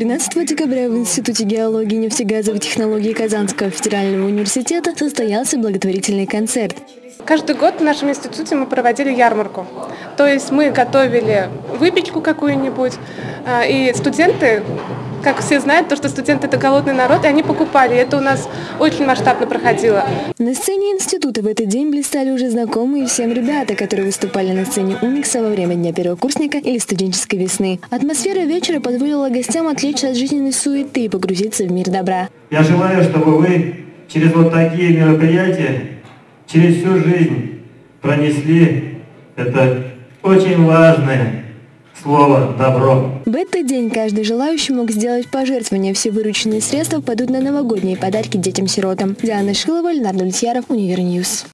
13 декабря в Институте геологии нефтегазовой технологии Казанского федерального университета состоялся благотворительный концерт. Каждый год в нашем институте мы проводили ярмарку. То есть мы готовили выпечку какую-нибудь, а, и студенты, как все знают, то, что студенты это голодный народ, и они покупали. И это у нас очень масштабно проходило. На сцене института в этот день блистали уже знакомые всем ребята, которые выступали на сцене Уникса во время Дня первокурсника или студенческой весны. Атмосфера вечера позволила гостям отвлечься от жизненной суеты и погрузиться в мир добра. Я желаю, чтобы вы через вот такие мероприятия через всю жизнь пронесли это очень важное слово «добро». В этот день каждый желающий мог сделать пожертвование. Все вырученные средства пойдут на новогодние подарки детям-сиротам. Диана Шилова, Леонард Ультьяров, Универ News.